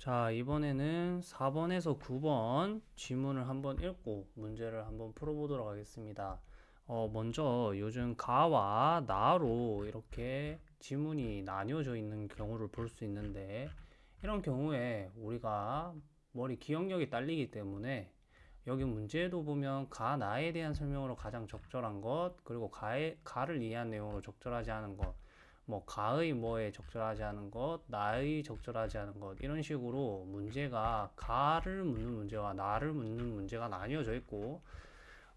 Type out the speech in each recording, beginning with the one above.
자, 이번에는 4번에서 9번 지문을 한번 읽고 문제를 한번 풀어보도록 하겠습니다. 어, 먼저 요즘 가와 나로 이렇게 지문이 나뉘어져 있는 경우를 볼 수 있는데 이런 경우에 우리가 머리 기억력이 딸리기 때문에 여기 문제도 보면 가, 나에 대한 설명으로 가장 적절한 것 그리고 가의, 가를 이해한 내용으로 적절하지 않은 것 뭐 가의 뭐에 적절하지 않은 것, 나의 적절하지 않은 것 이런 식으로 문제가 가를 묻는 문제와 나를 묻는 문제가 나뉘어져 있고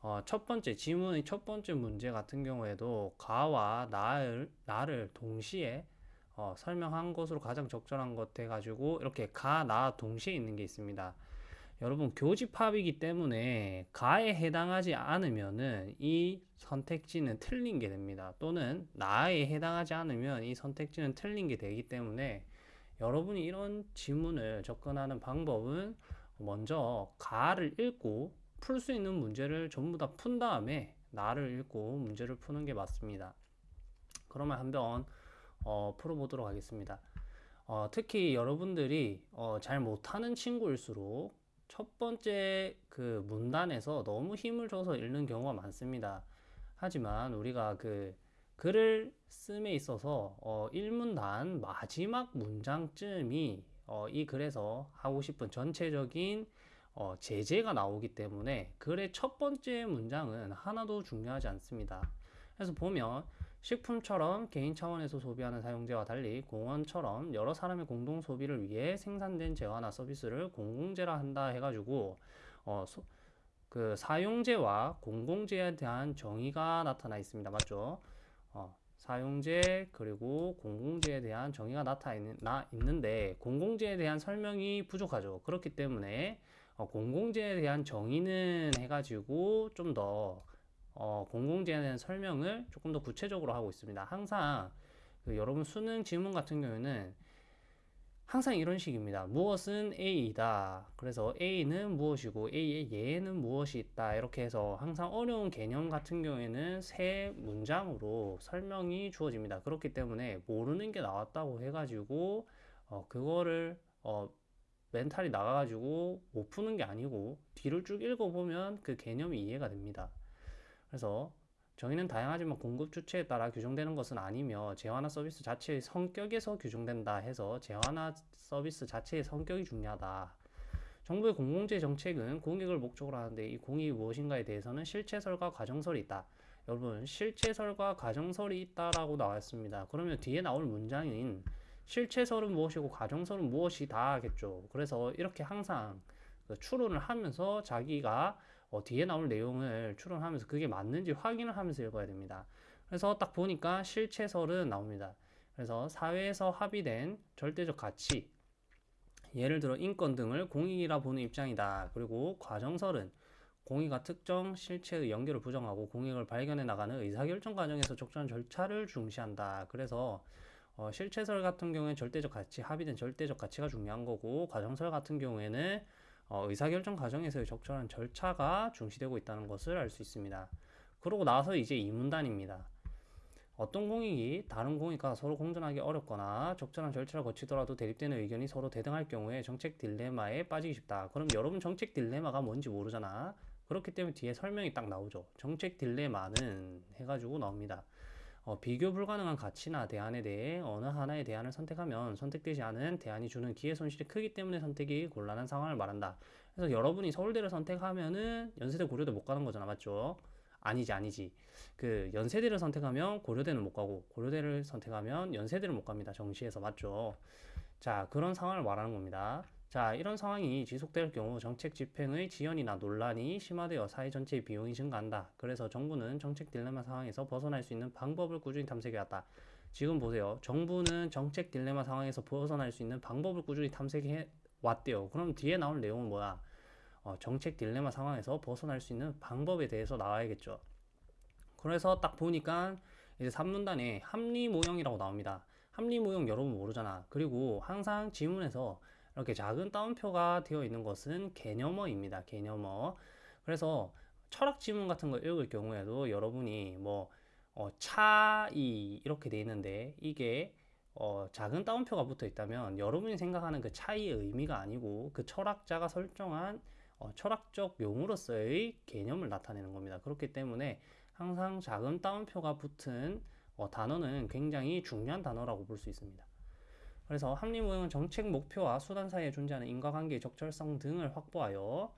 어, 첫 번째 지문의 첫 번째 문제 같은 경우에도 가와 나를 나를 동시에 어, 설명한 것으로 가장 적절한 것 해가지고 이렇게 가, 나 동시에 있는 게 있습니다. 여러분 교집합이기 때문에 가에 해당하지 않으면은 이 선택지는 틀린 게 됩니다. 또는 나에 해당하지 않으면 이 선택지는 틀린 게 되기 때문에 여러분이 이런 지문을 접근하는 방법은 먼저 가를 읽고 풀 수 있는 문제를 전부 다 푼 다음에 나를 읽고 문제를 푸는 게 맞습니다. 그러면 한번 어, 풀어보도록 하겠습니다. 어, 특히 여러분들이 어, 잘 못하는 친구일수록 첫 번째 그 문단에서 너무 힘을 줘서 읽는 경우가 많습니다. 하지만 우리가 그 글을 씀에 있어서 어 1문단 마지막 문장쯤이 어 이 글에서 하고 싶은 전체적인 어 제재가 나오기 때문에 글의 첫 번째 문장은 하나도 중요하지 않습니다. 그래서 보면 식품처럼 개인 차원에서 소비하는 사용재와 달리 공원처럼 여러 사람의 공동 소비를 위해 생산된 재화나 서비스를 공공재라 한다 해가지고 어, 소, 그 사용재와 공공재에 대한 정의가 나타나 있습니다. 맞죠? 어, 사용재 그리고 공공재에 대한 정의가 나타나 있는데 공공재에 대한 설명이 부족하죠. 그렇기 때문에 어, 공공재에 대한 정의는 해가지고 좀더 어, 공공재에 대한 설명을 조금 더 구체적으로 하고 있습니다. 항상 그 여러분 수능 지문 같은 경우에는 항상 이런 식입니다. 무엇은 A이다. 그래서 A는 무엇이고 A의 예는 무엇이 있다. 이렇게 해서 항상 어려운 개념 같은 경우에는 세 문장으로 설명이 주어집니다. 그렇기 때문에 모르는 게 나왔다고 해가지고 어, 그거를 어, 멘탈이 나가가지고 못 푸는 게 아니고 뒤를 쭉 읽어보면 그 개념이 이해가 됩니다. 그래서 정의는 다양하지만 공급 주체에 따라 규정되는 것은 아니며 재화나 서비스 자체의 성격에서 규정된다 해서 재화나 서비스 자체의 성격이 중요하다. 정부의 공공재 정책은 공익을 목적으로 하는데 이 공익이 무엇인가에 대해서는 실체설과 가정설이 있다. 여러분 실체설과 가정설이 있다라고 나왔습니다. 그러면 뒤에 나올 문장인 실체설은 무엇이고 가정설은 무엇이다 하겠죠. 그래서 이렇게 항상 그 추론을 하면서 자기가 어, 뒤에 나올 내용을 추론하면서 그게 맞는지 확인을 하면서 읽어야 됩니다. 그래서 딱 보니까 실체설은 나옵니다. 그래서 사회에서 합의된 절대적 가치, 예를 들어 인권 등을 공익이라 보는 입장이다. 그리고 과정설은 공익과 특정 실체의 연결을 부정하고 공익을 발견해 나가는 의사결정 과정에서 적절한 절차를 중시한다. 그래서 어, 실체설 같은 경우에 절대적 가치, 합의된 절대적 가치가 중요한 거고 과정설 같은 경우에는 어, 의사결정 과정에서의 적절한 절차가 중시되고 있다는 것을 알 수 있습니다. 그러고 나서 이제 이 문단입니다. 어떤 공익이 다른 공익과 서로 공존하기 어렵거나 적절한 절차를 거치더라도 대립되는 의견이 서로 대등할 경우에 정책 딜레마에 빠지기 쉽다. 그럼 여러분 정책 딜레마가 뭔지 모르잖아. 그렇기 때문에 뒤에 설명이 딱 나오죠. 정책 딜레마는 해가지고 나옵니다. 어, 비교 불가능한 가치나 대안에 대해 어느 하나의 대안을 선택하면 선택되지 않은 대안이 주는 기회 손실이 크기 때문에 선택이 곤란한 상황을 말한다. 그래서 여러분이 서울대를 선택하면은 연세대 고려대 못 가는 거잖아. 맞죠? 아니지, 아니지. 그 연세대를 선택하면 고려대는 못 가고 고려대를 선택하면 연세대를 못 갑니다. 정시에서 맞죠? 자, 그런 상황을 말하는 겁니다. 자, 이런 상황이 지속될 경우 정책 집행의 지연이나 논란이 심화되어 사회 전체의 비용이 증가한다. 그래서 정부는 정책 딜레마 상황에서 벗어날 수 있는 방법을 꾸준히 탐색해 왔다. 지금 보세요. 정부는 정책 딜레마 상황에서 벗어날 수 있는 방법을 꾸준히 탐색해 왔대요. 그럼 뒤에 나올 내용은 뭐야? 어, 정책 딜레마 상황에서 벗어날 수 있는 방법에 대해서 나와야겠죠. 그래서 딱 보니까 이제 3문단에 합리 모형이라고 나옵니다. 합리 모형 여러분 모르잖아. 그리고 항상 지문에서 이렇게 작은 따옴표가 되어 있는 것은 개념어입니다. 개념어. 그래서 철학 지문 같은 거 읽을 경우에도 여러분이 뭐 어, 차이 이렇게 돼 있는데 이게 어, 작은 따옴표가 붙어 있다면 여러분이 생각하는 그 차이의 의미가 아니고 그 철학자가 설정한 어, 철학적 용으로서의 개념을 나타내는 겁니다. 그렇기 때문에 항상 작은 따옴표가 붙은 어, 단어는 굉장히 중요한 단어라고 볼 수 있습니다. 그래서 합리모형은 정책 목표와 수단 사이에 존재하는 인과관계의 적절성 등을 확보하여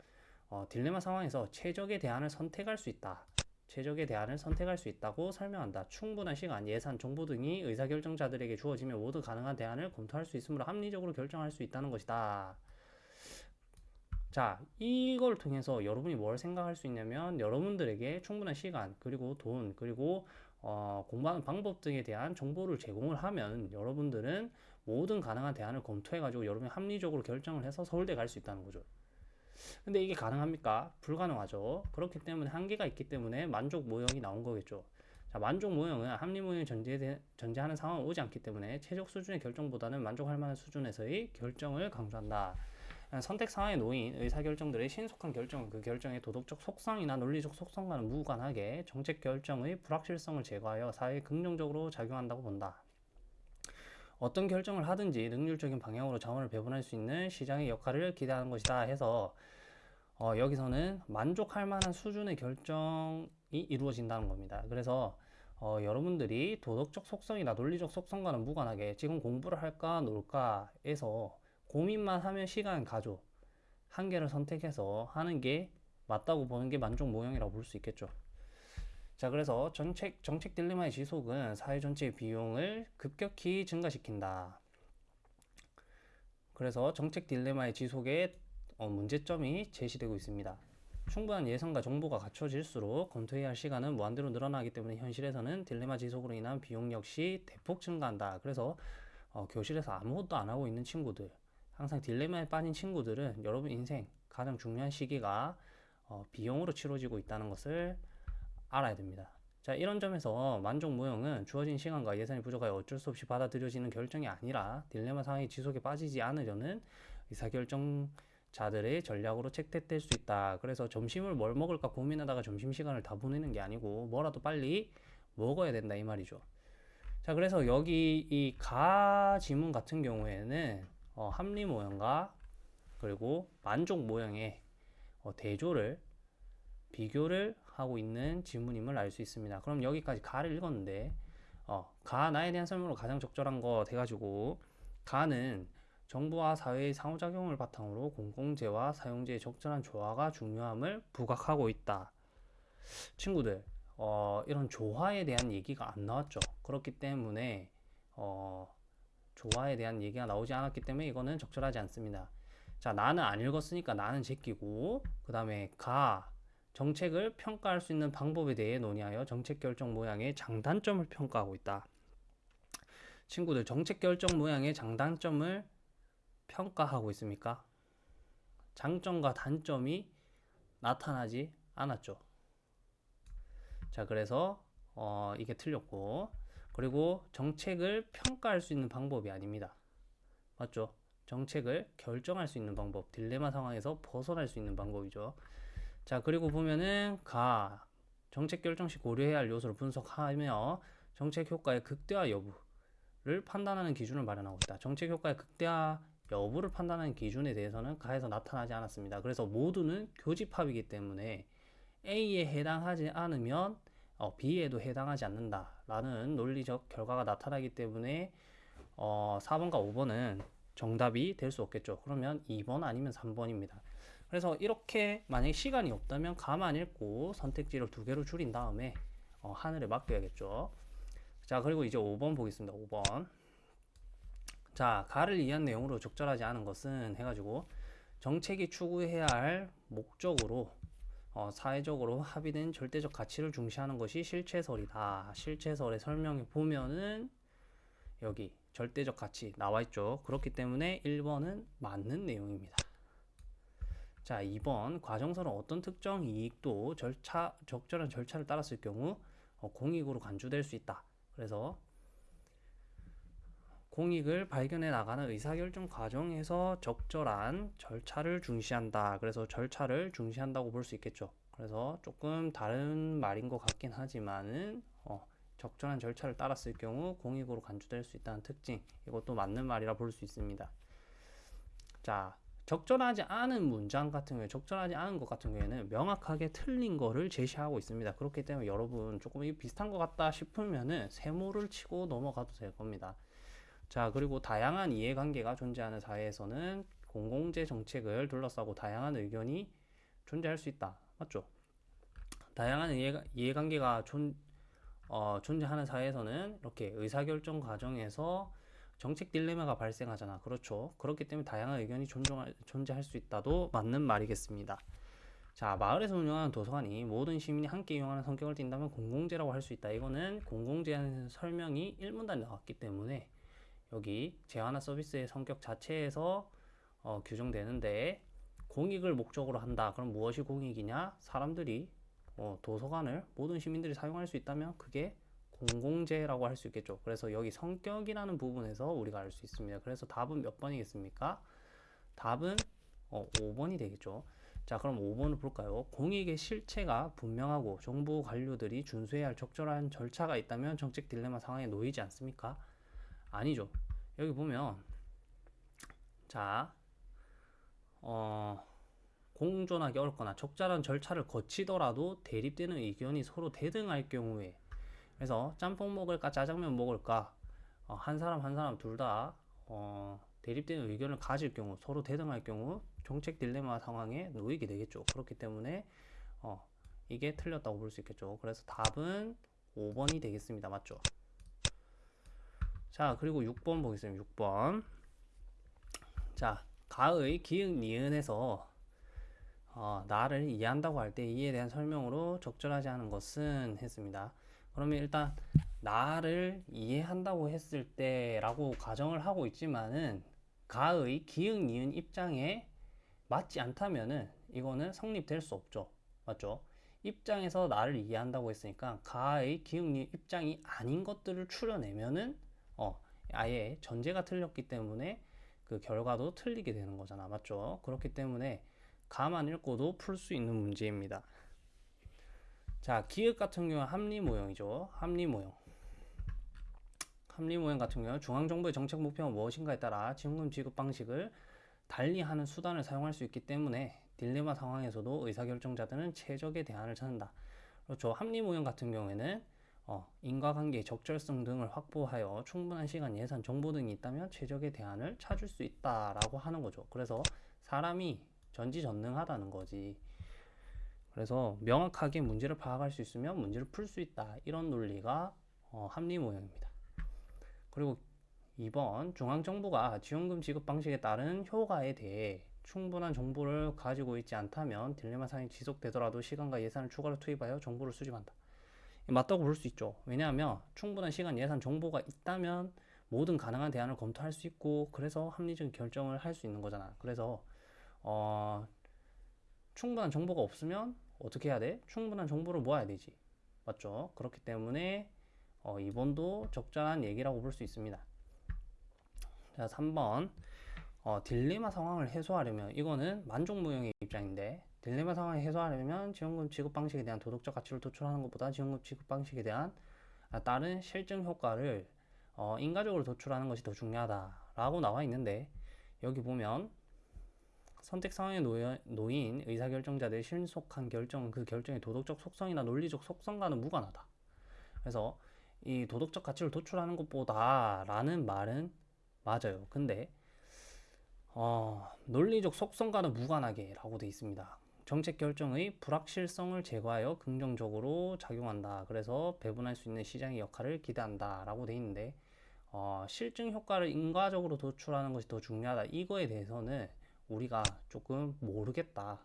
어, 딜레마 상황에서 최적의 대안을 선택할 수 있다. 최적의 대안을 선택할 수 있다고 설명한다. 충분한 시간, 예산, 정보 등이 의사결정자들에게 주어지면 모두 가능한 대안을 검토할 수 있으므로 합리적으로 결정할 수 있다는 것이다. 자, 이걸 통해서 여러분이 뭘 생각할 수 있냐면 여러분들에게 충분한 시간, 그리고 돈, 그리고 어, 공부하는 방법 등에 대한 정보를 제공을 하면 여러분들은 모든 가능한 대안을 검토해가지고 여러분이 합리적으로 결정을 해서 서울대 갈 수 있다는 거죠. 근데 이게 가능합니까? 불가능하죠. 그렇기 때문에 한계가 있기 때문에 만족 모형이 나온 거겠죠. 자, 만족 모형은 합리 모형이 전제, 전제하는 상황은 오지 않기 때문에 최적 수준의 결정보다는 만족할 만한 수준에서의 결정을 강조한다. 선택 상황에 놓인 의사결정들의 신속한 결정은 그 결정의 도덕적 속성이나 논리적 속성과는 무관하게 정책 결정의 불확실성을 제거하여 사회에 긍정적으로 작용한다고 본다. 어떤 결정을 하든지 능률적인 방향으로 자원을 배분할 수 있는 시장의 역할을 기대하는 것이다 해서 어, 여기서는 만족할 만한 수준의 결정이 이루어진다는 겁니다. 그래서 어, 여러분들이 도덕적 속성이나 논리적 속성과는 무관하게 지금 공부를 할까 놀까에서 고민만 하면 시간 가죠. 한 개를 선택해서 하는 게 맞다고 보는 게 만족 모형이라고 볼 수 있겠죠. 자, 그래서 정책, 정책 딜레마의 지속은 사회 전체의 비용을 급격히 증가시킨다. 그래서 정책 딜레마의 지속에 어, 문제점이 제시되고 있습니다. 충분한 예산과 정보가 갖춰질수록 검토해야 할 시간은 무한대로 늘어나기 때문에 현실에서는 딜레마 지속으로 인한 비용 역시 대폭 증가한다. 그래서 어, 교실에서 아무것도 안 하고 있는 친구들, 항상 딜레마에 빠진 친구들은 여러분 인생 가장 중요한 시기가 어, 비용으로 치러지고 있다는 것을 알아야 됩니다. 자, 이런 점에서 만족 모형은 주어진 시간과 예산이 부족하여 어쩔 수 없이 받아들여지는 결정이 아니라 딜레마 상황이 지속에 빠지지 않으려는 의사결정자들의 전략으로 채택될 수 있다. 그래서 점심을 뭘 먹을까 고민하다가 점심시간을 다 보내는 게 아니고 뭐라도 빨리 먹어야 된다 이 말이죠. 자, 그래서 여기 이 가 지문 같은 경우에는 어, 합리 모형과 그리고 만족 모형의 어, 대조를 비교를 하고 있는 지문임을 알 수 있습니다. 그럼 여기까지 가를 읽었는데 어, 가 나에 대한 설명으로 가장 적절한 거 돼가지고 가는 정부와 사회의 상호작용을 바탕으로 공공재와 사용재의 적절한 조화가 중요함을 부각하고 있다. 친구들, 어, 이런 조화에 대한 얘기가 안 나왔죠. 그렇기 때문에 어, 조화에 대한 얘기가 나오지 않았기 때문에 이거는 적절하지 않습니다. 자, 나는 안 읽었으니까 나는 제끼고 그 다음에 가 정책을 평가할 수 있는 방법에 대해 논의하여 정책 결정 모양의 장단점을 평가하고 있다. 친구들, 정책 결정 모양의 장단점을 평가하고 있습니까? 장점과 단점이 나타나지 않았죠. 자, 그래서 어, 이게 틀렸고 그리고 정책을 평가할 수 있는 방법이 아닙니다. 맞죠? 정책을 결정할 수 있는 방법, 딜레마 상황에서 벗어날 수 있는 방법이죠. 자, 그리고 보면은 가 정책 결정 시 고려해야 할 요소를 분석하며 정책 효과의 극대화 여부를 판단하는 기준을 마련하고 있다. 정책 효과의 극대화 여부를 판단하는 기준에 대해서는 가에서 나타나지 않았습니다. 그래서 모두는 교집합이기 때문에 A에 해당하지 않으면 어, B에도 해당하지 않는다라는 논리적 결과가 나타나기 때문에 어, 4번과 5번은 정답이 될 수 없겠죠. 그러면 2번 아니면 3번입니다. 그래서 이렇게 만약에 시간이 없다면 가만 읽고 선택지를 두 개로 줄인 다음에 어, 하늘에 맡겨야겠죠. 자, 그리고 이제 5번 보겠습니다. 5번. 자, 가를 이해한 내용으로 적절하지 않은 것은 해가지고 정책이 추구해야 할 목적으로 어, 사회적으로 합의된 절대적 가치를 중시하는 것이 실체설이다. 실체설의 설명에 보면은 여기 절대적 가치 나와 있죠. 그렇기 때문에 1번은 맞는 내용입니다. 자, 2번 과정서는 어떤 특정 이익도 절차 적절한 절차를 따랐을 경우 어, 공익으로 간주될 수 있다. 그래서 공익을 발견해 나가는 의사결정 과정에서 적절한 절차를 중시한다. 그래서 절차를 중시한다고 볼 수 있겠죠. 그래서 조금 다른 말인 것 같긴 하지만은 어, 적절한 절차를 따랐을 경우 공익으로 간주될 수 있다는 특징 이것도 맞는 말이라 볼 수 있습니다. 자, 적절하지 않은 문장 같은 경우에 적절하지 않은 것 같은 경우에는 명확하게 틀린 거를 제시하고 있습니다. 그렇기 때문에 여러분 조금 이 비슷한 것 같다 싶으면은 세모를 치고 넘어가도 될 겁니다. 자, 그리고 다양한 이해관계가 존재하는 사회에서는 공공재 정책을 둘러싸고 다양한 의견이 존재할 수 있다. 맞죠? 다양한 이해, 이해관계가 존, 어, 존재하는 사회에서는 이렇게 의사결정 과정에서 정책 딜레마가 발생하잖아. 그렇죠. 그렇기 때문에 다양한 의견이 존중할, 존재할 수 있다도 맞는 말이겠습니다. 자, 마을에서 운영하는 도서관이 모든 시민이 함께 이용하는 성격을 띈다면 공공재라고 할 수 있다. 이거는 공공재라는 설명이 1문단에 나왔기 때문에 여기 재화나 서비스의 성격 자체에서 어, 규정되는데 공익을 목적으로 한다. 그럼 무엇이 공익이냐? 사람들이 어, 도서관을 모든 시민들이 사용할 수 있다면 그게 공공재라고 할 수 있겠죠. 그래서 여기 성격이라는 부분에서 우리가 알 수 있습니다. 그래서 답은 몇 번이겠습니까? 답은 어, 5번이 되겠죠. 자, 그럼 5번을 볼까요? 공익의 실체가 분명하고 정부 관료들이 준수해야 할 적절한 절차가 있다면 정책 딜레마 상황에 놓이지 않습니까? 아니죠. 여기 보면 자, 어, 공존하기 어렵거나 적절한 절차를 거치더라도 대립되는 의견이 서로 대등할 경우에 그래서 짬뽕 먹을까 짜장면 먹을까 어, 한 사람 한 사람 둘다 어, 대립되는 의견을 가질 경우 서로 대등할 경우 정책 딜레마 상황에 놓이게 되겠죠. 그렇기 때문에 어, 이게 틀렸다고 볼 수 있겠죠. 그래서 답은 5번이 되겠습니다. 맞죠? 자, 그리고 6번 보겠습니다. 6번. 자, 가의 기역 니은에서 어, 나를 이해한다고 할 때 이에 대한 설명으로 적절하지 않은 것은 했습니다. 그러면 일단 나를 이해한다고 했을 때라고 가정을 하고 있지만은 가의 기역 니은 입장에 맞지 않다면은 이거는 성립될 수 없죠. 맞죠? 입장에서 나를 이해한다고 했으니까 가의 기역 니은 입장이 아닌 것들을 추려내면은 어, 아예 전제가 틀렸기 때문에 그 결과도 틀리게 되는 거잖아. 맞죠? 그렇기 때문에 가만 읽고도 풀 수 있는 문제입니다. 자, 기역 같은 경우는 합리 모형이죠. 합리 모형. 합리 모형 같은 경우는 중앙정부의 정책 목표가 무엇인가에 따라 지원금 지급 방식을 달리하는 수단을 사용할 수 있기 때문에 딜레마 상황에서도 의사결정자들은 최적의 대안을 찾는다. 그렇죠. 합리 모형 같은 경우에는 어, 인과관계의 적절성 등을 확보하여 충분한 시간, 예산, 정보 등이 있다면 최적의 대안을 찾을 수 있다라고 하는 거죠. 그래서 사람이 전지전능하다는 거지. 그래서 명확하게 문제를 파악할 수 있으면 문제를 풀 수 있다. 이런 논리가 어, 합리 모형입니다. 그리고 2번 중앙정부가 지원금 지급 방식에 따른 효과에 대해 충분한 정보를 가지고 있지 않다면 딜레마 상황이 지속되더라도 시간과 예산을 추가로 투입하여 정보를 수집한다. 맞다고 볼 수 있죠. 왜냐하면 충분한 시간, 예산, 정보가 있다면 모든 가능한 대안을 검토할 수 있고 그래서 합리적인 결정을 할 수 있는 거잖아. 그래서 어, 충분한 정보가 없으면 어떻게 해야 돼? 충분한 정보를 모아야 되지. 맞죠? 그렇기 때문에 어, 2번도 적절한 얘기라고 볼 수 있습니다. 자, 3번. 어, 딜레마 상황을 해소하려면 이거는 만족무형의 입장인데 딜레마 상황을 해소하려면 지원금 지급 방식에 대한 도덕적 가치를 도출하는 것보다 지원금 지급 방식에 대한 다른 실증 효과를 어, 인과적으로 도출하는 것이 더 중요하다라고 나와 있는데 여기 보면 선택 상황에 놓인 의사결정자들의 신속한 결정은 그 결정의 도덕적 속성이나 논리적 속성과는 무관하다. 그래서 이 도덕적 가치를 도출하는 것보다라는 말은 맞아요. 근데 어, 논리적 속성과는 무관하게라고 되어 있습니다. 정책 결정의 불확실성을 제거하여 긍정적으로 작용한다. 그래서 배분할 수 있는 시장의 역할을 기대한다라고 되어 있는데 어, 실증 효과를 인과적으로 도출하는 것이 더 중요하다. 이거에 대해서는 우리가 조금 모르겠다.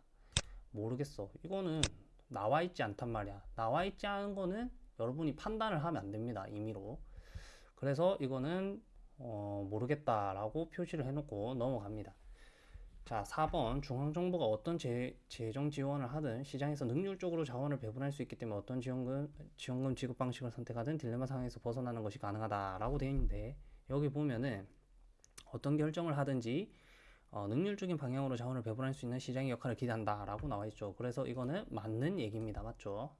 모르겠어. 이거는 나와 있지 않단 말이야. 나와 있지 않은 거는 여러분이 판단을 하면 안 됩니다. 임의로. 그래서 이거는 어, 모르겠다라고 표시를 해놓고 넘어갑니다. 자, 4번 중앙정부가 어떤 재, 재정 지원을 하든 시장에서 능률적으로 자원을 배분할 수 있기 때문에 어떤 지원금, 지원금 지급 방식을 선택하든 딜레마 상황에서 벗어나는 것이 가능하다라고 되어 있는데 여기 보면은 어떤 결정을 하든지 어, 능률적인 방향으로 자원을 배분할 수 있는 시장의 역할을 기대한다 라고 나와 있죠. 그래서 이거는 맞는 얘기입니다. 맞죠?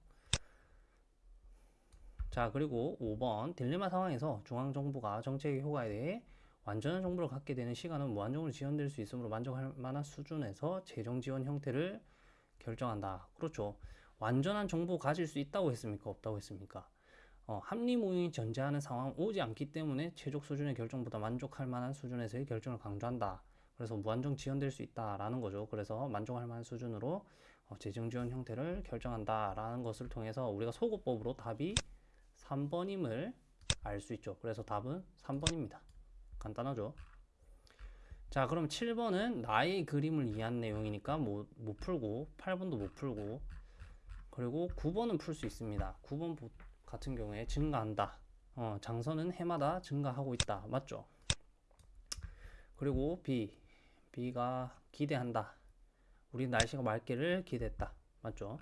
자, 그리고 5번 딜레마 상황에서 중앙정부가 정책의 효과에 대해 완전한 정보를 갖게 되는 시간은 무한정으로 지연될 수 있으므로 만족할 만한 수준에서 재정 지원 형태를 결정한다. 그렇죠. 완전한 정보 가질 수 있다고 했습니까? 없다고 했습니까? 어, 합리 모형이 존재하는 상황 오지 않기 때문에 최적 수준의 결정보다 만족할 만한 수준에서의 결정을 강조한다. 그래서 무한정 지연될 수 있다라는 거죠. 그래서 만족할 만한 수준으로 어, 재정 지원 형태를 결정한다라는 것을 통해서 우리가 소거법으로 답이 3번임을 알 수 있죠. 그래서 답은 3번입니다. 간단하죠. 자, 그럼 7번은 나의 그림을 이해한 내용이니까 못, 못 풀고 8번도 못 풀고 그리고 9번은 풀 수 있습니다. 9번 보- 같은 경우에 증가한다. 어, 장선은 해마다 증가하고 있다. 맞죠? 그리고 B. B가 기대한다. 우리 날씨가 맑기를 기대했다. 맞죠?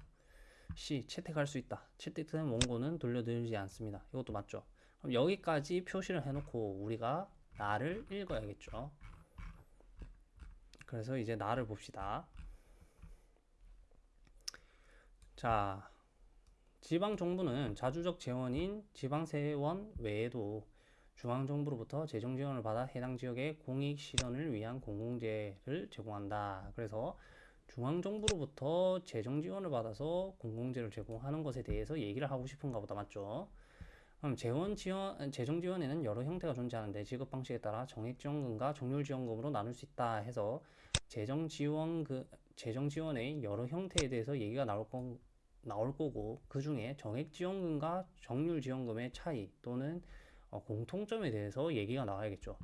C. 채택할 수 있다. 채택된 원고는 돌려드리지 않습니다. 이것도 맞죠? 그럼 여기까지 표시를 해놓고 우리가 나를 읽어야겠죠. 그래서 이제 나를 봅시다. 자, 지방 정부는 자주적 재원인 지방세원 외에도 중앙 정부로부터 재정 지원을 받아 해당 지역의 공익 실현을 위한 공공재를 제공한다. 그래서 중앙 정부로부터 재정 지원을 받아서 공공재를 제공하는 것에 대해서 얘기를 하고 싶은가 보다. 맞죠? 그럼 재원 지원, 재정 지원에는 여러 형태가 존재하는데 지급 방식에 따라 정액 지원금과 정률 지원금으로 나눌 수 있다 해서 재정 지원 그 재정 지원의 여러 형태에 대해서 얘기가 나올 건 나올 거고 그 중에 정액 지원금과 정률 지원금의 차이 또는 어, 공통점에 대해서 얘기가 나와야겠죠.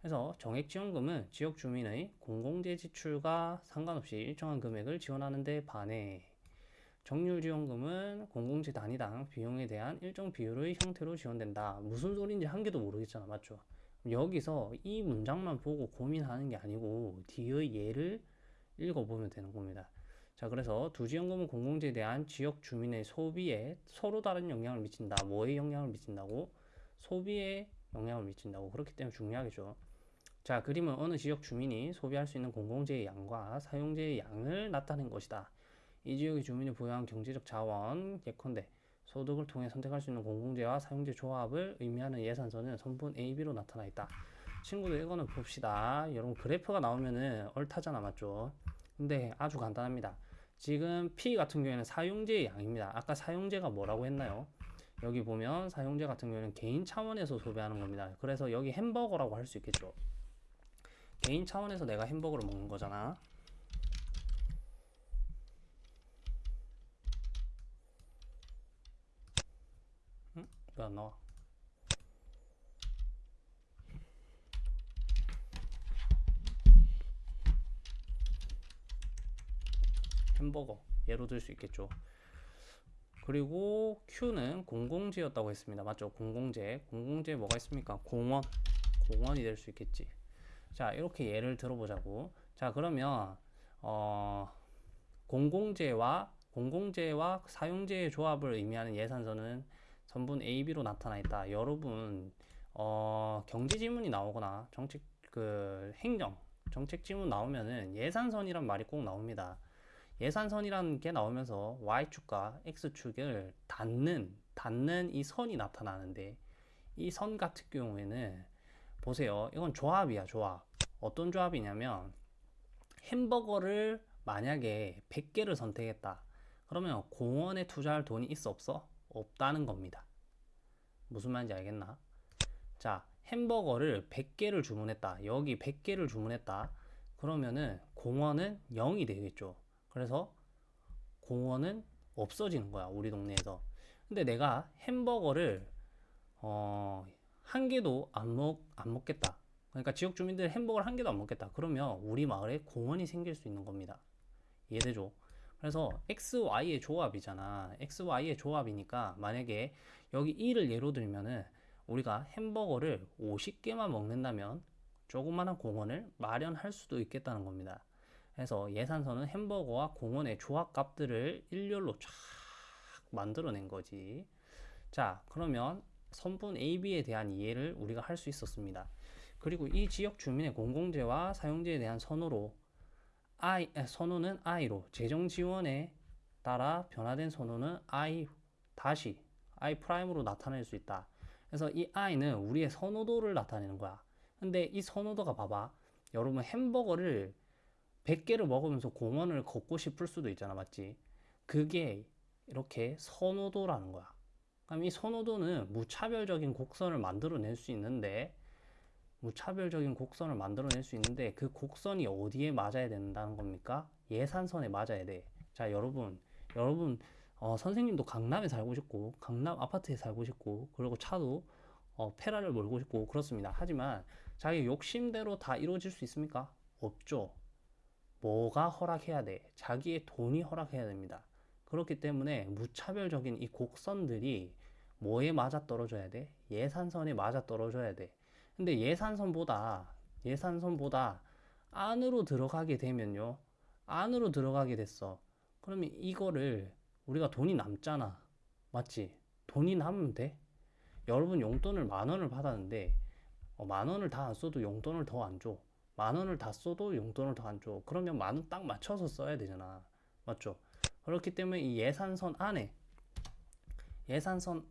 그래서 정액 지원금은 지역 주민의 공공재 지출과 상관없이 일정한 금액을 지원하는 데 반해 정률 지원금은 공공재 단위당 비용에 대한 일정 비율의 형태로 지원된다. 무슨 소리인지 한 개도 모르겠잖아. 맞죠? 여기서 이 문장만 보고 고민하는 게 아니고 뒤의 예를 읽어보면 되는 겁니다. 자, 그래서 두 지원금은 공공재에 대한 지역 주민의 소비에 서로 다른 영향을 미친다. 뭐에 영향을 미친다고? 소비에 영향을 미친다고. 그렇기 때문에 중요하겠죠. 자, 그림은 어느 지역 주민이 소비할 수 있는 공공재의 양과 사용재의 양을 나타낸 것이다. 이 지역의 주민이 보유한 경제적 자원, 예컨대 소득을 통해 선택할 수 있는 공공재와 사용재 조합을 의미하는 예산서는 선분 AB로 나타나 있다. 친구들 이거는 봅시다. 여러분 그래프가 나오면은 얼타잖아, 맞죠? 근데 아주 간단합니다. 지금 P 같은 경우에는 사용재의 양입니다. 아까 사용재가 뭐라고 했나요? 여기 보면 사용재 같은 경우에는 개인 차원에서 소비하는 겁니다. 그래서 여기 햄버거라고 할 수 있겠죠. 개인 차원에서 내가 햄버거를 먹는 거잖아. 응? 왜안 나와? 햄버거 예로 들 수 있겠죠. 그리고 Q는 공공재였다고 했습니다. 맞죠? 공공재. 공공재 뭐가 있습니까? 공원. 공원이 될 수 있겠지. 자, 이렇게 예를 들어보자고. 자, 그러면 어, 공공재와 공공재와 사용재의 조합을 의미하는 예산서는 선분 A, B로 나타나 있다. 여러분 어, 경제 지문이 나오거나 정책 그 행정 정책 지문 나오면은 예산선이란 말이 꼭 나옵니다. 예산선이라는 게 나오면서 y축과 x축을 닿는 닿는 이 선이 나타나는데 이 선 같은 경우에는 보세요. 이건 조합이야, 조합. 어떤 조합이냐면 햄버거를 만약에 100개를 선택했다. 그러면 공원에 투자할 돈이 있어 없어? 없다는 겁니다. 무슨 말인지 알겠나? 자, 햄버거를 100개를 주문했다. 여기 100개를 주문했다. 그러면은 공원은 0이 되겠죠. 그래서 공원은 없어지는 거야, 우리 동네에서. 근데 내가 햄버거를 어, 한 개도 안 먹, 안 먹겠다. 그러니까 지역 주민들 햄버거를 한 개도 안 먹겠다. 그러면 우리 마을에 공원이 생길 수 있는 겁니다. 이해되죠? 그래서 X, Y의 조합이잖아. X, Y의 조합이니까 만약에 여기 2를 예로 들면은 우리가 햄버거를 50개만 먹는다면 조그마한 공원을 마련할 수도 있겠다는 겁니다. 그래서 예산서는 햄버거와 공원의 조합값들을 일렬로 쫙 만들어낸 거지. 자, 그러면 선분 AB에 대한 이해를 우리가 할 수 있었습니다. 그리고 이 지역 주민의 공공재와 사용재에 대한 선호로 I, 에, 선호는 I로 재정 지원에 따라 변화된 선호는 I 다시 i 프라임으로 나타낼 수 있다. 그래서 이 i는 우리의 선호도를 나타내는 거야. 근데 이 선호도가 봐봐. 여러분 햄버거를 100개를 먹으면서 공원을 걷고 싶을 수도 있잖아. 맞지? 그게 이렇게 선호도라는 거야. 그럼 이 선호도는 무차별적인 곡선을 만들어낼 수 있는데 무차별적인 곡선을 만들어낼 수 있는데 그 곡선이 어디에 맞아야 된다는 겁니까? 예산선에 맞아야 돼. 자, 여러분, 여러분, 어, 선생님도 강남에 살고 싶고, 강남 아파트에 살고 싶고, 그리고 차도 어, 페라를 몰고 싶고 그렇습니다. 하지만 자기 욕심대로 다 이루어질 수 있습니까? 없죠. 뭐가 허락해야 돼? 자기의 돈이 허락해야 됩니다. 그렇기 때문에 무차별적인 이 곡선들이 뭐에 맞아 떨어져야 돼? 예산선에 맞아 떨어져야 돼. 근데 예산선보다 예산선보다 안으로 들어가게 되면요. 안으로 들어가게 됐어. 그러면 이거를 우리가 돈이 남잖아. 맞지? 돈이 남으면 돼? 여러분 용돈을 만 원을 받았는데 어, 만 원을 다 안 써도 용돈을 더 안 줘. 만 원을 다 써도 용돈을 더 안 줘. 그러면 만 원 딱 맞춰서 써야 되잖아. 맞죠? 그렇기 때문에 이 예산선 안에 예산선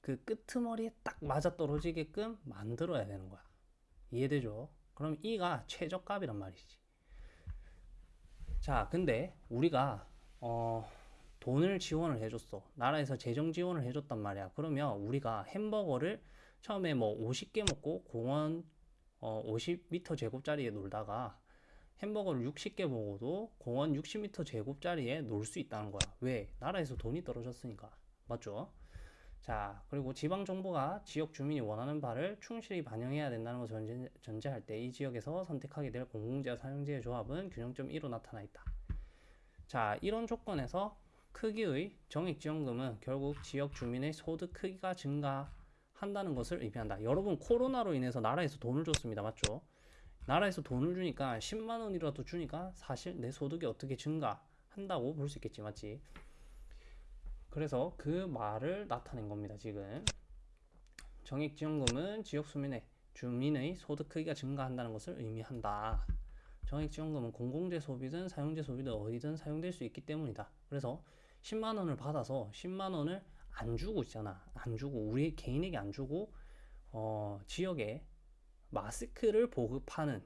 그 끄트머리에 딱 맞아 떨어지게끔 만들어야 되는 거야. 이해되죠? 그럼 이가 최저값이란 말이지. 자, 근데 우리가 어, 돈을 지원을 해줬어. 나라에서 재정 지원을 해줬단 말이야. 그러면 우리가 햄버거를 처음에 뭐 50개 먹고 공원 어, 50m 제곱짜리에 놀다가 햄버거를 60개 먹어도 공원 60m 제곱짜리에 놀 수 있다는 거야. 왜? 나라에서 돈이 떨어졌으니까. 맞죠? 자, 그리고 지방 정부가 지역 주민이 원하는 바를 충실히 반영해야 된다는 것을 전제, 전제할 때 이 지역에서 선택하게 될 공공재와 사용재의 조합은 균형점 1로 나타나 있다. 자, 이런 조건에서 크기의 정액지원금은 결국 지역 주민의 소득 크기가 증가 한다는 것을 의미한다. 여러분, 코로나로 인해서 나라에서 돈을 줬습니다. 맞죠? 나라에서 돈을 주니까 10만 원이라도 주니까 사실 내 소득이 어떻게 증가한다고 볼 수 있겠지. 맞지? 그래서 그 말을 나타낸 겁니다. 지금 정액지원금은 지역 주민의 주민의 소득 크기가 증가한다는 것을 의미한다. 정액지원금은 공공재 소비든 사용재 소비든 어디든 사용될 수 있기 때문이다. 그래서 10만 원을 받아서 10만 원을 안 주고 있잖아. 안 주고 우리 개인에게 안 주고 어, 지역에 마스크를 보급하는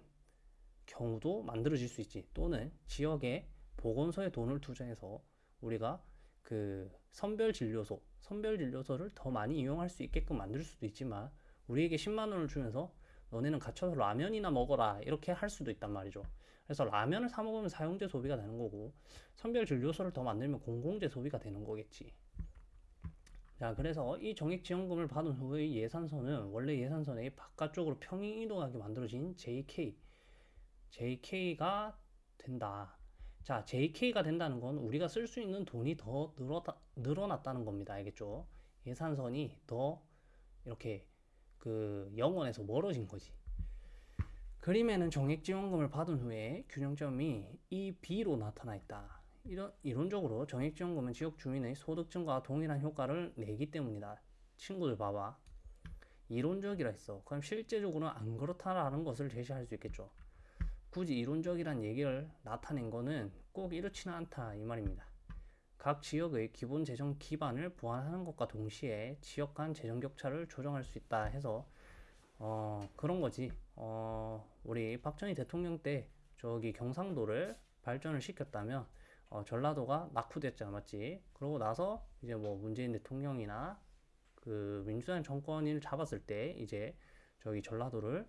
경우도 만들어질 수 있지. 또는 지역에 보건소에 돈을 투자해서 우리가 그 선별 진료소, 선별 진료소를 더 많이 이용할 수 있게끔 만들 수도 있지만 우리에게 10만 원을 주면서 너네는 갇혀서 라면이나 먹어라 이렇게 할 수도 있단 말이죠. 그래서 라면을 사 먹으면 사용재 소비가 되는 거고 선별 진료소를 더 만들면 공공재 소비가 되는 거겠지. 자, 그래서 이 정액지원금을 받은 후의 예산선은 원래 예산선의 바깥쪽으로 평행 이동하게 만들어진 JK, JK가 된다. 자, JK가 된다는 건 우리가 쓸 수 있는 돈이 더 늘어다, 늘어났다는 겁니다. 알겠죠? 예산선이 더 이렇게 그 영원에서 멀어진 거지. 그림에는 정액지원금을 받은 후에 균형점이 이 B로 나타나 있다. 이런, 이론적으로 정액지원금은 지역 주민의 소득 증가와 동일한 효과를 내기 때문이다. 친구들 봐봐. 이론적이라 했어. 그럼 실제적으로는 안 그렇다라는 것을 제시할 수 있겠죠. 굳이 이론적이란 얘기를 나타낸 거는 꼭 이렇지는 않다 이 말입니다. 각 지역의 기본 재정 기반을 보완하는 것과 동시에 지역 간 재정 격차를 조정할 수 있다 해서 어 그런 거지. 어 우리 박정희 대통령 때 저기 경상도를 발전을 시켰다면 어, 전라도가 낙후됐잖아 맞지? 그러고 나서 이제 뭐 문재인 대통령이나 그 민주당 정권을 잡았을 때 이제 저기 전라도를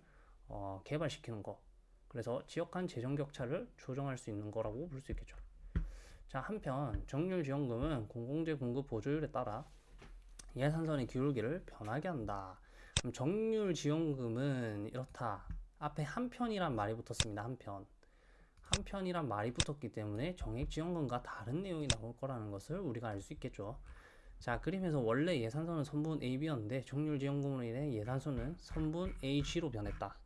어, 개발시키는 거 그래서 지역 간 재정 격차를 조정할 수 있는 거라고 볼 수 있겠죠. 자, 한편 정률 지원금은 공공재 공급 보조율에 따라 예산선의 기울기를 변하게 한다. 그럼 정률 지원금은 이렇다. 앞에 한편이란 말이 붙었습니다. 한편. 한편이란 말이 붙었기 때문에 정액 지원금과 다른 내용이 나올 거라는 것을 우리가 알 수 있겠죠. 자, 그림에서 원래 예산선은 선분 AB였는데 정률 지원금으로 인해 예산선은 선분 AG로 변했다.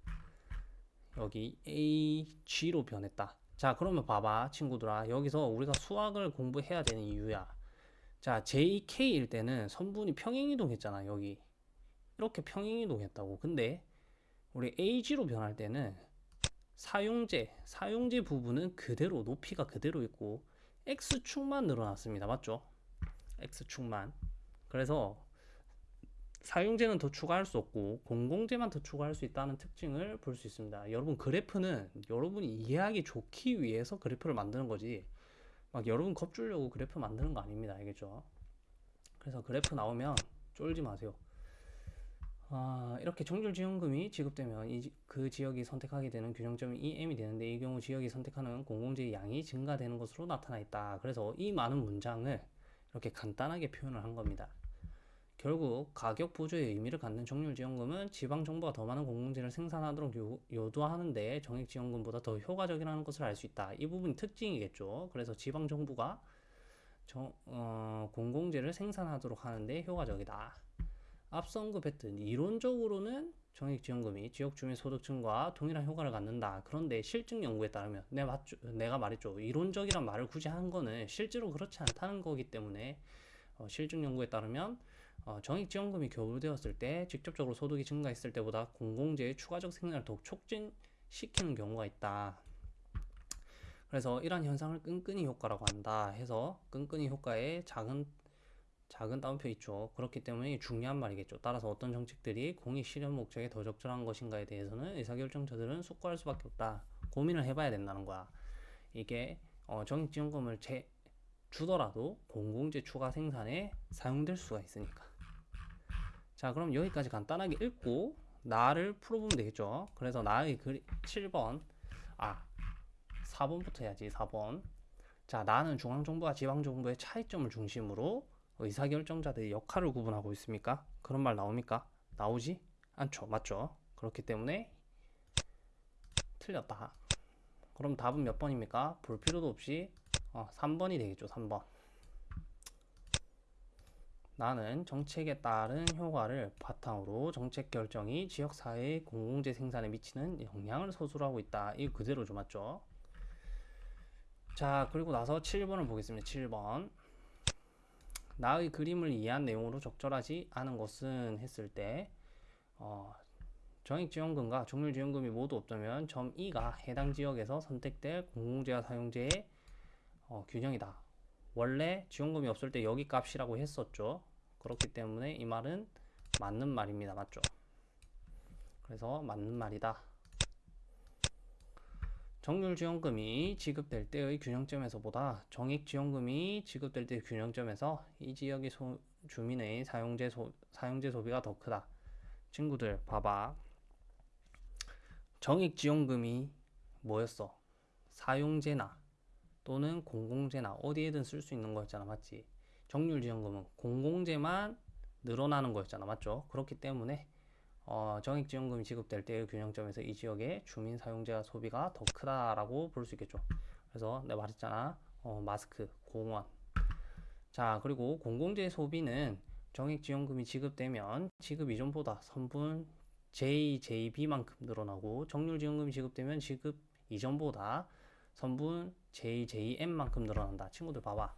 여기 AG로 변했다. 자, 그러면 봐봐, 친구들아. 여기서 우리가 수학을 공부해야 되는 이유야. 자, JK일 때는 선분이 평행이동했잖아, 여기. 이렇게 평행이동했다고. 근데 우리 AG로 변할 때는 사용재, 사용재 부분은 그대로 높이가 그대로 있고 X축만 늘어났습니다. 맞죠? X축만. 그래서 사용제는 더 추가할 수 없고 공공재만 더 추가할 수 있다는 특징을 볼 수 있습니다. 여러분 그래프는 여러분이 이해하기 좋기 위해서 그래프를 만드는 거지 막 여러분 겁주려고 그래프 만드는 거 아닙니다. 알겠죠? 그래서 그래프 나오면 쫄지 마세요. 아, 이렇게 정률지원금이 지급되면 이, 지- 그 지역이 선택하게 되는 균형점이 2m이 되는데 이 경우 지역이 선택하는 공공재의 양이 증가되는 것으로 나타나 있다. 그래서 이 많은 문장을 이렇게 간단하게 표현을 한 겁니다. 결국 가격 보조의 의미를 갖는 정률지원금은 지방 정부가 더 많은 공공재를 생산하도록 요, 요도하는데 정액지원금보다 더 효과적이라는 것을 알 수 있다. 이 부분이 특징이겠죠. 그래서 지방 정부가 정, 어, 공공재를 생산하도록 하는데 효과적이다. 앞서 언급했듯 이론적으로는 정액지원금이 지역 주민 소득층과 동일한 효과를 갖는다. 그런데 실증 연구에 따르면 내 맞죠, 내가 말했죠. 이론적이란 말을 굳이 한 거는 실제로 그렇지 않다는 거기 때문에 어, 실증 연구에 따르면 어, 정액지원금이 교부되었을 때 직접적으로 소득이 증가했을 때보다 공공재의 추가적 생산을 더욱 촉진시키는 경우가 있다. 그래서 이러한 현상을 끈끈이 효과라고 한다 해서 끈끈이 효과의 작은 작은 따옴표 있죠. 그렇기 때문에 중요한 말이겠죠. 따라서 어떤 정책들이 공익 실현 목적에 더 적절한 것인가에 대해서는 의사결정자들은 숙고할 수밖에 없다. 고민을 해봐야 된다는 거야. 이게 어, 정액지원금을 제, 주더라도 공공재 추가 생산에 사용될 수가 있으니까. 자, 그럼 여기까지 간단하게 읽고 나를 풀어보면 되겠죠. 그래서 나의 글 7번 아 4번부터 해야지 4번. 자, 나는 중앙정부와 지방정부의 차이점을 중심으로 의사결정자들의 역할을 구분하고 있습니까? 그런 말 나옵니까? 나오지 않죠. 맞죠? 그렇기 때문에 틀렸다. 그럼 답은 몇 번입니까? 볼 필요도 없이 어, 3번이 되겠죠. 3번. 나는 정책에 따른 효과를 바탕으로 정책 결정이 지역 사회의 공공재 생산에 미치는 영향을 서술하고 있다. 이 그대로죠. 맞죠? 자, 그리고 나서 7번을 보겠습니다. 7번. 나의 그림을 이해한 내용으로 적절하지 않은 것은 했을 때 어, 정액지원금과 정률지원금이 모두 없다면 점 2가 해당 지역에서 선택될 공공재와 사용재의 어, 균형이다. 원래 지원금이 없을 때 여기 값이라고 했었죠. 그렇기 때문에 이 말은 맞는 말입니다. 맞죠? 그래서 맞는 말이다. 정률지원금이 지급될 때의 균형점에서보다 정액지원금이 지급될 때의 균형점에서 이 지역의 소, 주민의 사용재, 소, 사용재 소비가 더 크다. 친구들 봐봐. 정액지원금이 뭐였어? 사용재나 또는 공공재나 어디에든 쓸 수 있는 거였잖아. 맞지? 정률지원금은 공공재만 늘어나는 거였잖아. 맞죠? 그렇기 때문에 어, 정액지원금이 지급될 때의 균형점에서 이 지역의 주민 사용자 소비가 더 크다라고 볼 수 있겠죠. 그래서 내가 말했잖아. 어, 마스크, 공원. 자, 그리고 공공재 소비는 정액지원금이 지급되면 지급 이전보다 선분 J, JB만큼 늘어나고 정률지원금이 지급되면 지급 이전보다 선분 J, JM만큼 늘어난다. 친구들 봐봐.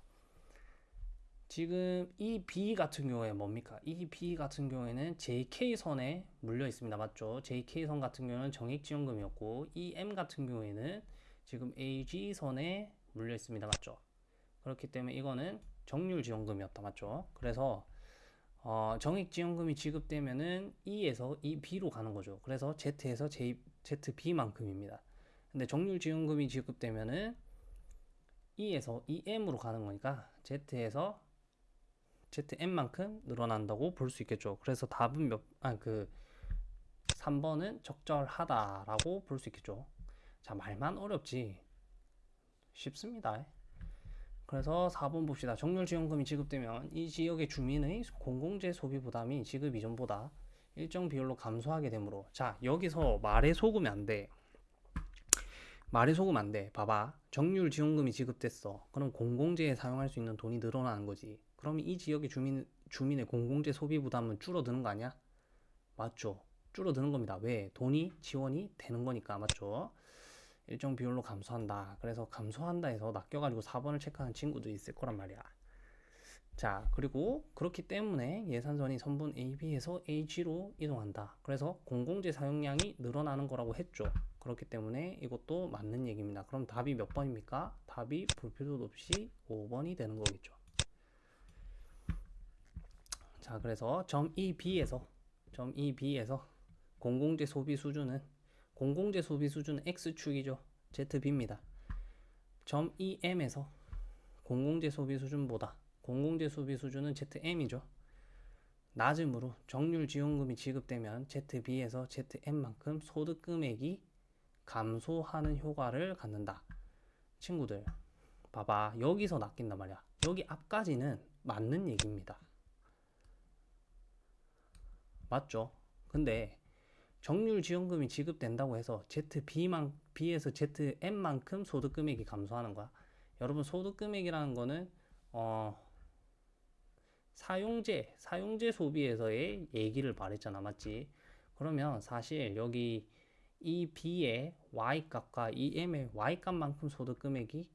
지금 이 B 같은 경우에 뭡니까? 이 B 같은 경우에는 JK선에 물려 있습니다. 맞죠? JK선 같은 경우는 정액지원금이었고 이 M 같은 경우에는 지금 AG선에 물려 있습니다. 맞죠? 그렇기 때문에 이거는 정률지원금이었다. 맞죠? 그래서 어, 정액지원금이 지급되면은 E에서 이 B로 가는 거죠. 그래서 Z에서 J, ZB만큼입니다. 근데 정률지원금이 지급되면은 E에서 EM으로 가는 거니까 Z에서 ZM만큼 늘어난다고 볼 수 있겠죠. 그래서 답은 몇, 아, 그 3번은 적절하다라고 볼 수 있겠죠. 자, 말만 어렵지. 쉽습니다. 그래서 4번 봅시다. 정률지원금이 지급되면 이 지역의 주민의 공공재 소비 부담이 지급 이전보다 일정 비율로 감소하게 되므로 자, 여기서 말에 속으면 안 돼. 말에 속으면 안 돼. 봐봐. 정률 지원금이 지급됐어. 그럼 공공재에 사용할 수 있는 돈이 늘어나는 거지. 그럼 이 지역의 주민, 주민의 공공재 소비 부담은 줄어드는 거 아니야? 맞죠? 줄어드는 겁니다. 왜? 돈이 지원이 되는 거니까. 맞죠? 일정 비율로 감소한다. 그래서 감소한다 해서 낚여가지고 4번을 체크하는 친구도 있을 거란 말이야. 자, 그리고 그렇기 때문에 예산선이 선분 AB에서 AG로 이동한다. 그래서 공공재 사용량이 늘어나는 거라고 했죠. 그렇기 때문에 이것도 맞는 얘기입니다. 그럼 답이 몇 번입니까? 답이 볼 필요도 없이 5번이 되는 거겠죠. 자, 그래서 점 EB에서 점 EB에서 공공재 소비 수준은 공공재 소비 수준은 X축이죠. ZB입니다. 점 EM에서 공공재 소비 수준보다 공공재 소비 수준은 ZM이죠. 낮음으로 정률 지원금이 지급되면 ZB에서 ZM만큼 소득 금액이 감소하는 효과를 갖는다. 친구들, 봐봐. 여기서 낚인단 말이야. 여기 앞까지는 맞는 얘기입니다. 맞죠? 근데 정률 지원금이 지급된다고 해서 ZB만 B에서 ZM만큼 소득 금액이 감소하는 거야. 여러분 소득 금액이라는 거는 어 사용재 사용재 소비에서의 얘기를 말했잖아, 맞지? 그러면 사실 여기 이 B의 Y 값과 이 M의 Y 값만큼 소득 금액이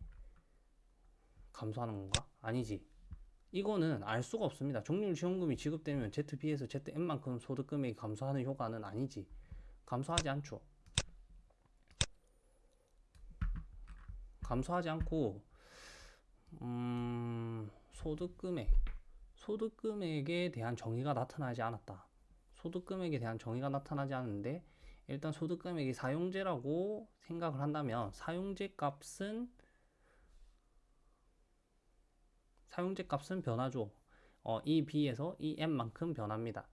감소하는 건가? 아니지. 이거는 알 수가 없습니다. 정률 지원금이 지급되면 ZB에서 ZM만큼 소득 금액이 감소하는 효과는 아니지. 감소하지 않죠. 감소하지 않고 음, 소득 금액 소득 금액에 대한 정의가 나타나지 않았다. 소득 금액에 대한 정의가 나타나지 않는데 일단 소득 금액이 사용제라고 생각을 한다면 사용제 값은 사용제 값은 변하죠. 어, 이 B에서 이 M만큼 변합니다.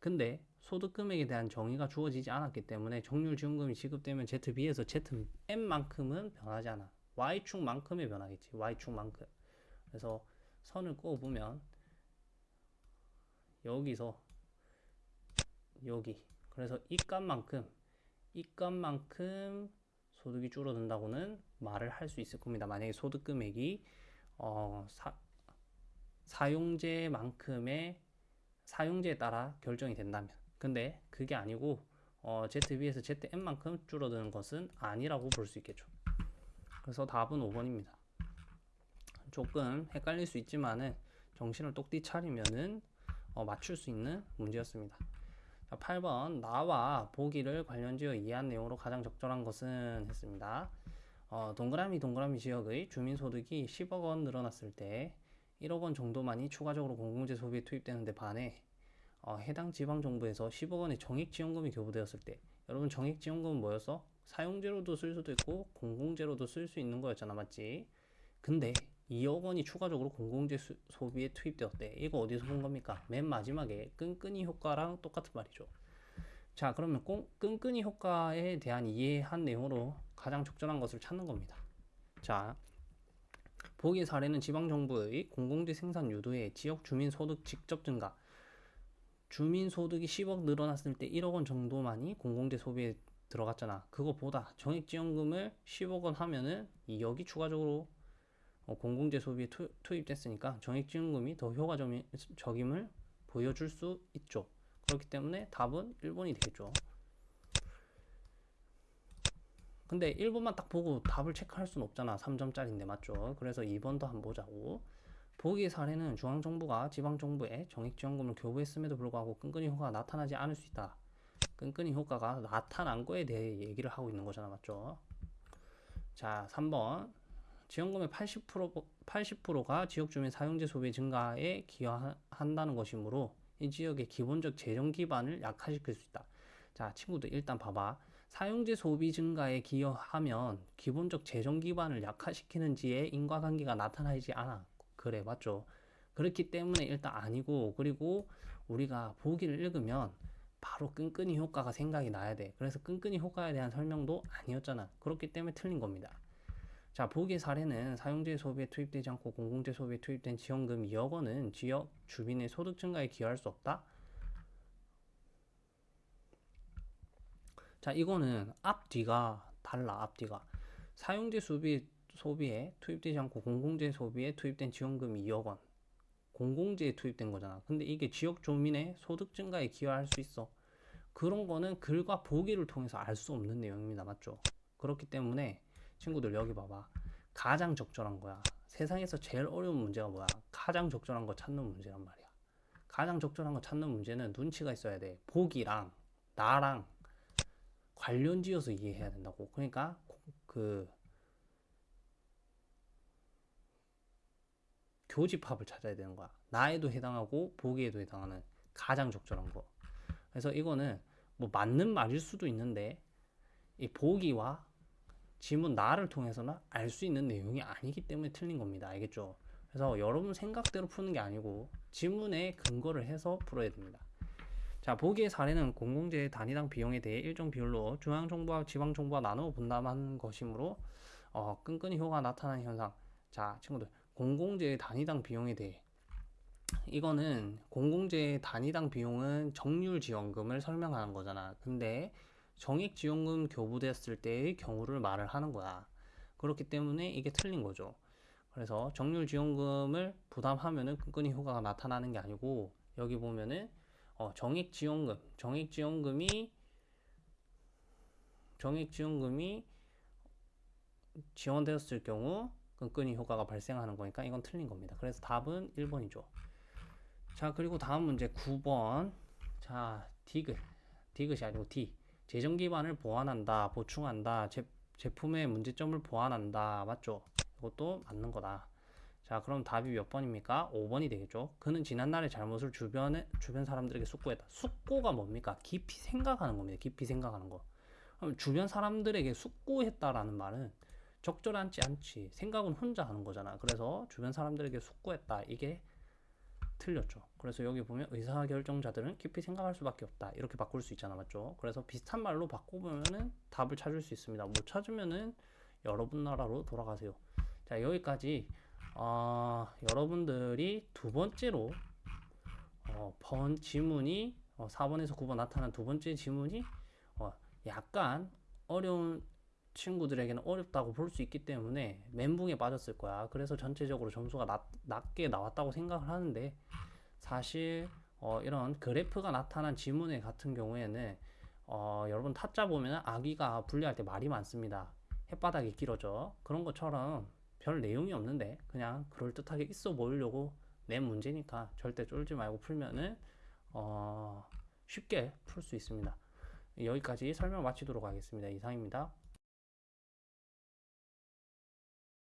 근데 소득 금액에 대한 정의가 주어지지 않았기 때문에 정률 지원금이 지급되면 ZB에서 ZM만큼은 변하지 않아. Y축만큼의 변하겠지. Y축만큼. 그래서 선을 그어보면 여기서 여기 그래서 이 값만큼 이 값만큼 소득이 줄어든다고는 말을 할 수 있을 겁니다. 만약에 소득 금액이 어, 사, 사용제만큼의 사용제에 따라 결정이 된다면 근데 그게 아니고 어, ZB에서 ZM만큼 줄어드는 것은 아니라고 볼 수 있겠죠. 그래서 답은 5번입니다. 조금 헷갈릴 수 있지만은 정신을 똑띠 차리면은 어, 맞출 수 있는 문제였습니다. 자, 8번 나와 보기를 관련지어 이해한 내용으로 가장 적절한 것은 했습니다. 어, 동그라미 동그라미 지역의 주민소득이 10억 원 늘어났을 때 1억 원 정도만이 추가적으로 공공재 소비에 투입되는데 반해 어, 해당 지방정부에서 10억 원의 정액지원금이 교부되었을 때 여러분 정액지원금은 뭐였어? 사용제로도 쓸 수도 있고 공공재로도 쓸 수 있는 거였잖아 맞지? 근데 2억 원이 추가적으로 공공재 수, 소비에 투입되었대. 이거 어디서 본 겁니까? 맨 마지막에 끈끈이 효과랑 똑같은 말이죠. 자, 그러면 꽁, 끈끈이 효과에 대한 이해한 내용으로 가장 적절한 것을 찾는 겁니다. 자, 보기 사례는 지방정부의 공공재 생산 유도에 지역 주민 소득 직접 증가, 주민 소득이 10억 늘어났을 때 1억 원 정도만이 공공재 소비에 들어갔잖아. 그거보다 정액지원금을 10억 원 하면은 2억이 추가적으로 어, 공공재 소비에 투, 입됐으니까 정액지원금이 더 효과적임을 보여줄 수 있죠. 그렇기 때문에 답은 1번이 되겠죠. 근데 1번만 딱 보고 답을 체크할 수는 없잖아. 3점짜리인데 맞죠? 그래서 2번도 한번 보자고. 보기 사례는 중앙정부가 지방정부에 정액지원금을 교부했음에도 불구하고 끈끈이 효과가 나타나지 않을 수 있다. 끈끈이 효과가 나타난 거에 대해 얘기를 하고 있는 거잖아. 맞죠? 자, 3번. 지원금의 80%, 80%가 지역 주민 사용재 소비 증가에 기여한다는 것이므로 이 지역의 기본적 재정 기반을 약화시킬 수 있다. 자, 친구들 일단 봐봐. 사용재 소비 증가에 기여하면 기본적 재정 기반을 약화시키는지에 인과관계가 나타나지 않아. 그래, 맞죠? 그렇기 때문에 일단 아니고, 그리고 우리가 보기를 읽으면 바로 끈끈이 효과가 생각이 나야 돼. 그래서 끈끈이 효과에 대한 설명도 아니었잖아. 그렇기 때문에 틀린 겁니다. 자, 보기 사례는 사용재 소비에 투입되지 않고 공공재 소비에 투입된 지원금 2억 원은 지역 주민의 소득 증가에 기여할 수 없다. 자, 이거는 앞뒤가 달라. 앞뒤가 사용재 소비 소비에 투입되지 않고 공공재 소비에 투입된 지원금 2억 원. 공공재에 투입된 거잖아. 근데 이게 지역 주민의 소득 증가에 기여할 수 있어. 그런 거는 글과 보기를 통해서 알 수 없는 내용입니다. 맞죠? 그렇기 때문에 친구들 여기 봐봐. 가장 적절한 거야. 세상에서 제일 어려운 문제가 뭐야? 가장 적절한 거 찾는 문제란 말이야. 가장 적절한 거 찾는 문제는 눈치가 있어야 돼. 보기랑 나랑 관련 지어서 이해해야 된다고. 그러니까 그 교집합을 찾아야 되는 거야. 나에도 해당하고 보기에도 해당하는 가장 적절한 거. 그래서 이거는 뭐 맞는 말일 수도 있는데 이 보기와 지문 나를 통해서는 알수 있는 내용이 아니기 때문에 틀린 겁니다. 알겠죠? 그래서 여러분 생각대로 푸는 게 아니고 지문에 근거를 해서 풀어야 됩니다. 자, 보기의 사례는 공공재 단위당 비용에 대해 일정 비율로 중앙정부와 지방정부가 나누어 분담한 것이므로 어, 끈끈이 효과가 나타나는 현상. 자, 친구들, 공공재 단위당 비용에 대해 이거는 공공재 단위당 비용은 정률 지원금을 설명하는 거잖아. 근데 정액 지원금 교부됐을 때의 경우를 말을 하는 거야. 그렇기 때문에 이게 틀린 거죠. 그래서 정률 지원금을 부담하면은 끈끈이 효과가 나타나는 게 아니고 여기 보면은 어, 정액 지원금, 정액 지원금이 정액 지원금이 지원되었을 경우 끈끈이 효과가 발생하는 거니까 이건 틀린 겁니다. 그래서 답은 1번이죠. 자, 그리고 다음 문제 9번. 자, 디귿. 디귿이 아니고 D. 재정 기반을 보완한다, 보충한다, 제, 제품의 문제점을 보완한다. 맞죠? 이것도 맞는 거다. 자, 그럼 답이 몇 번입니까? 5번이 되겠죠. 그는 지난날의 잘못을 주변에 주변 사람들에게 숙고했다. 숙고가 뭡니까? 깊이 생각하는 겁니다. 깊이 생각하는 거. 그럼 주변 사람들에게 숙고했다라는 말은 적절하지 않지. 생각은 혼자 하는 거잖아. 그래서 주변 사람들에게 숙고했다. 이게 틀렸죠. 그래서 여기 보면 의사결정자들은 깊이 생각할 수밖에 없다. 이렇게 바꿀 수 있잖아. 맞죠? 그래서 비슷한 말로 바꿔보면은 답을 찾을 수 있습니다. 못 찾으면은 여러분 나라로 돌아가세요. 자, 여기까지 어, 여러분들이 두 번째로 어, 번 지문이 어, 4번에서 9번 나타난 두 번째 지문이 어, 약간 어려운 친구들에게는 어렵다고 볼 수 있기 때문에 멘붕에 빠졌을 거야. 그래서 전체적으로 점수가 낮, 낮게 나왔다고 생각을 하는데 사실 어, 이런 그래프가 나타난 지문의 같은 경우에는 어, 여러분 타짜 보면 아기가 분리할 때 말이 많습니다. 햇바닥이 길어져. 그런 것처럼 별 내용이 없는데 그냥 그럴듯하게 있어 보이려고 낸 문제니까 절대 쫄지 말고 풀면은 어, 쉽게 풀 수 있습니다. 여기까지 설명 마치도록 하겠습니다. 이상입니다.